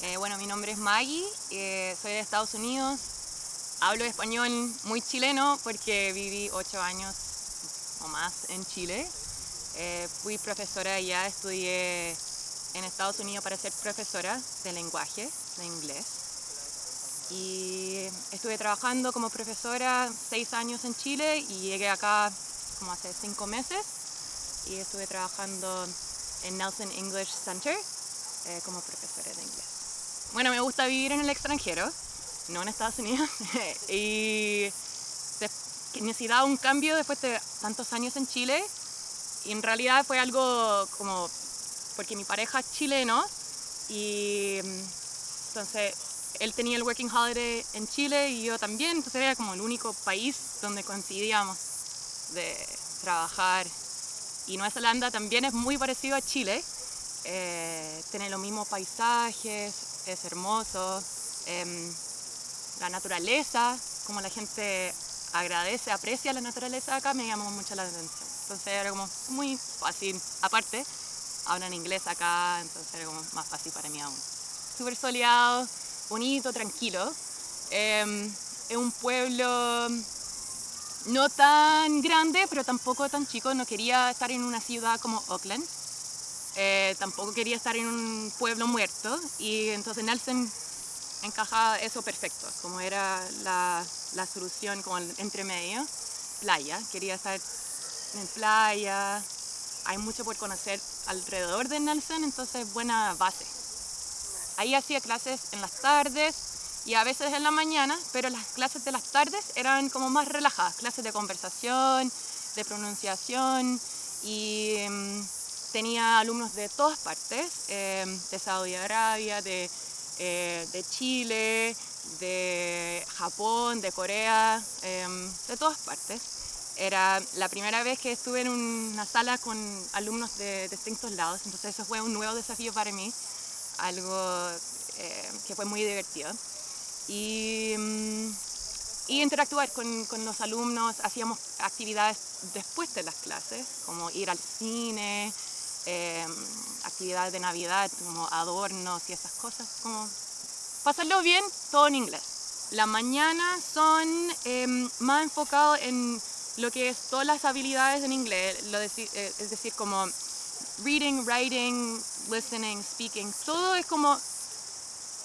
Eh, bueno, mi nombre es Maggie, eh, soy de Estados Unidos, hablo español muy chileno porque viví ocho años o más en Chile. Eh, fui profesora allá, estudié en Estados Unidos para ser profesora de lenguaje, de inglés. Y estuve trabajando como profesora seis años en Chile y llegué acá como hace cinco meses y estuve trabajando en Nelson English Center eh, como profesora de inglés. Bueno, me gusta vivir en el extranjero, no en Estados Unidos, y necesitaba un cambio después de tantos años en Chile y en realidad fue algo como porque mi pareja es chileno y entonces él tenía el Working Holiday en Chile y yo también, entonces era como el único país donde coincidíamos de trabajar. Y Nueva Zelanda también es muy parecido a Chile, eh, tiene los mismos paisajes, es hermoso, em, la naturaleza, como la gente agradece, aprecia la naturaleza acá, me llamó mucho la atención. Entonces era como muy fácil, aparte hablan inglés acá, entonces era como más fácil para mí aún. Súper soleado, bonito, tranquilo. Em, es un pueblo no tan grande, pero tampoco tan chico. No quería estar en una ciudad como Auckland. Eh, tampoco quería estar en un pueblo muerto. Y entonces Nelson encaja eso perfecto, como era la, la solución como entre medio. Playa, quería estar en playa. Hay mucho por conocer alrededor de Nelson, entonces buena base. Ahí hacía clases en las tardes y a veces en la mañana, pero las clases de las tardes eran como más relajadas, clases de conversación, de pronunciación y em, tenía alumnos de todas partes, em, de Saudi Arabia, de, eh, de, Chile, de Japón, de Corea, em, de todas partes. Era la primera vez que estuve en una sala con alumnos de distintos lados, entonces eso fue un nuevo desafío para mí, algo eh, que fue muy divertido y, mm, y interactuar con, con, los alumnos. Hacíamos actividades después de las clases, como ir al cine, em, actividades de Navidad, como adornos y esas cosas, como pasarlo bien, todo en inglés. La mañana son em, más enfocados en lo que es las habilidades en inglés, eh, es decir, como reading, writing, listening, speaking, todo es como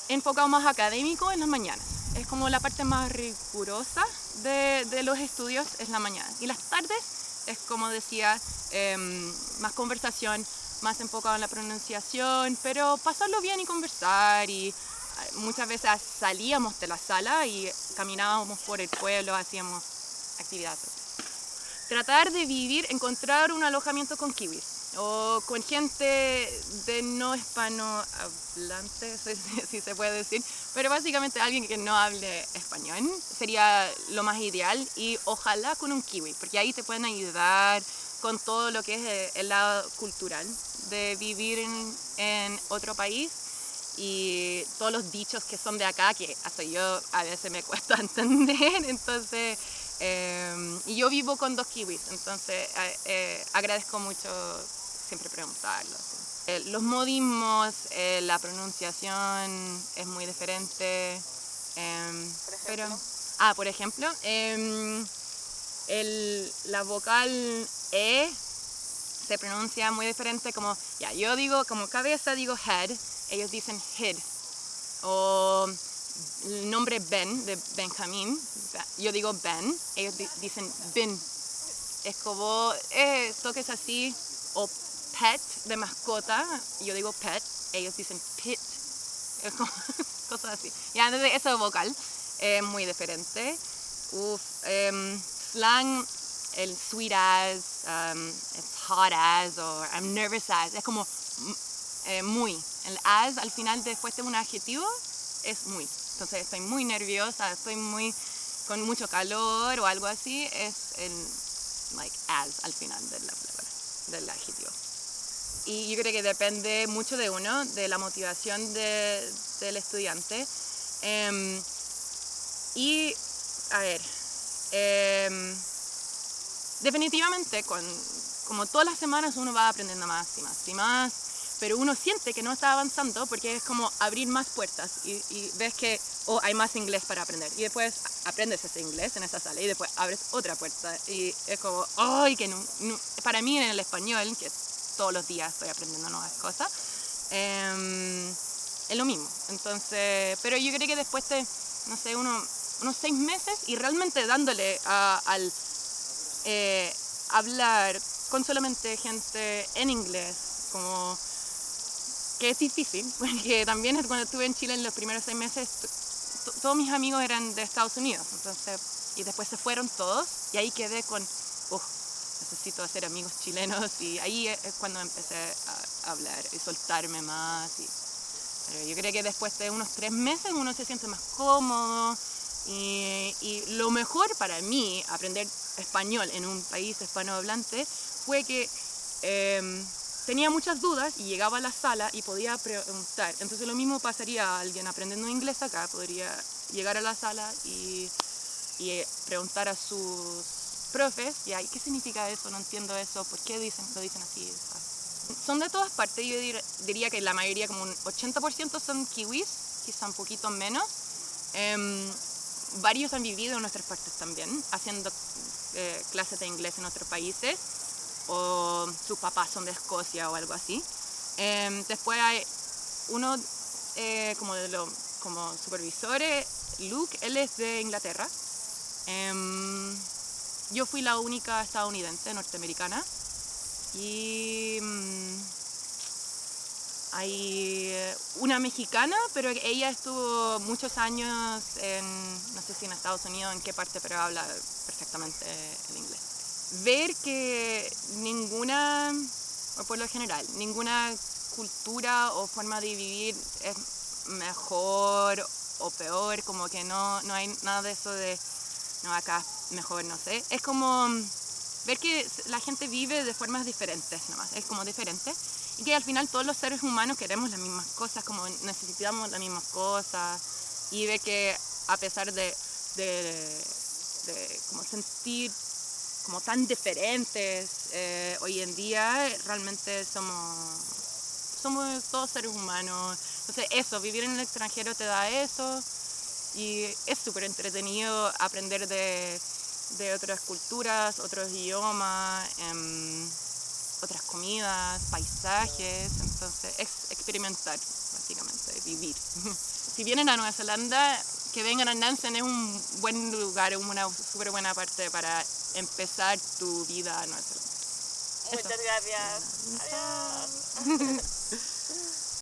enfocado más académico en las mañanas. Es como la parte más rigurosa de, de los estudios es la mañana. Y las tardes es como decía, em, más conversación, más enfocado en la pronunciación, pero pasarlo bien y conversar y eh, muchas veces salíamos de la sala y caminábamos por el pueblo, hacíamos actividades. Tratar de vivir, encontrar un alojamiento con kiwis o con gente de no hispanohablante, si se puede decir, pero básicamente alguien que no hable español sería lo más ideal y ojalá con un kiwi, porque ahí te pueden ayudar con todo lo que es eh, el lado cultural de vivir en, otro país y todos los dichos que son de acá, que hasta yo a veces me cuesta entender, entonces, eh, y yo vivo con dos kiwis, entonces eh, eh, agradezco mucho siempre preguntarlo. Eh, los modismos, eh, la pronunciación es muy diferente. Em, pero, ah, por ejemplo, em, el, la vocal E se pronuncia muy diferente como, ya, yo digo como cabeza, digo head, ellos dicen head. O el nombre Ben, de Benjamín, yo digo Ben, ellos dicen bin. Es como eh, toques así, o pet de mascota, yo digo pet, ellos dicen pit, cosas así. Ya, entonces eso vocal es muy diferente. Uf, um, slang, el sweet as, um, it's hot as, o I'm nervous as, es como eh, muy. El as al final después de un adjetivo es muy. Entonces estoy muy nerviosa, estoy muy con mucho calor o algo así, es el like as al final de la palabra, del adjetivo y yo creo que depende mucho de uno, de la motivación de, del estudiante. Eh, y, a ver, eh, definitivamente, con, como todas las semanas uno va aprendiendo más y más y más, pero uno siente que no está avanzando porque es como abrir más puertas y, y ves que oh, hay más inglés para aprender. Y después aprendes ese inglés en esa sala y después abres otra puerta y es como, ¡ay! que no, no- para mí en el español, que todos los días estoy aprendiendo nuevas cosas, em, es lo mismo. Entonces, pero yo creo que después de, no sé, uno- unos seis meses y realmente dándole a- al eh, hablar con solamente gente en inglés, como que es difícil, porque también cuando estuve en Chile en los primeros seis meses, todos mis amigos eran de Estados Unidos, entonces, y después se fueron todos, y ahí quedé con, "Uf, necesito hacer amigos chilenos, y ahí es cuando empecé a hablar y soltarme más. Y, pero yo creo que después de unos tres meses uno se siente más cómodo, y, y lo mejor para mí, aprender español en un país hispanohablante, fue que em, tenía muchas dudas y llegaba a la sala y podía preguntar. Entonces lo mismo pasaría a alguien aprendiendo inglés acá, podría llegar a la sala y, y, eh, preguntar a sus profes, y ay, ¿qué significa eso? No entiendo eso, ¿por qué dicen, lo dicen así? ¿sabes? Son de todas partes, yo dir- diría que la mayoría, como un 80% son kiwis, quizá un poquito menos. Em, varios han vivido en nuestras partes también, haciendo eh, clases de inglés en otros países, o sus papás son de Escocia o algo así. Em, después hay uno eh, como de los como supervisores, Luke, él es de Inglaterra. Yo fui la única estadounidense norteamericana y mm, hay eh, una mexicana, pero ella estuvo muchos años en, no sé si en Estados Unidos, en qué parte, pero habla perfectamente el inglés. Ver que ninguna, o por lo general, ninguna cultura o forma de vivir es mejor o peor, como que no, no hay nada de eso de, no, acá mejor, no sé. Es como mm, ver que la gente vive de formas diferentes nomás, es como diferente. Y que al final todos los seres humanos queremos las mismas cosas, como necesitamos las mismas cosas. Y ver que a pesar de, de, como sentir como tan diferentes eh, hoy en día, realmente somos, somos todos seres humanos. Entonces eso, vivir en el extranjero te da eso. Y es súper entretenido aprender de, de otras culturas, otros idiomas, em, otras comidas, paisajes. Entonces es experimentar, básicamente, vivir. si vienen a Nueva Zelanda, que vengan a Nansen es un buen lugar, una súper buena parte para empezar tu vida en Nueva Zelanda. Muchas gracias. Adiós.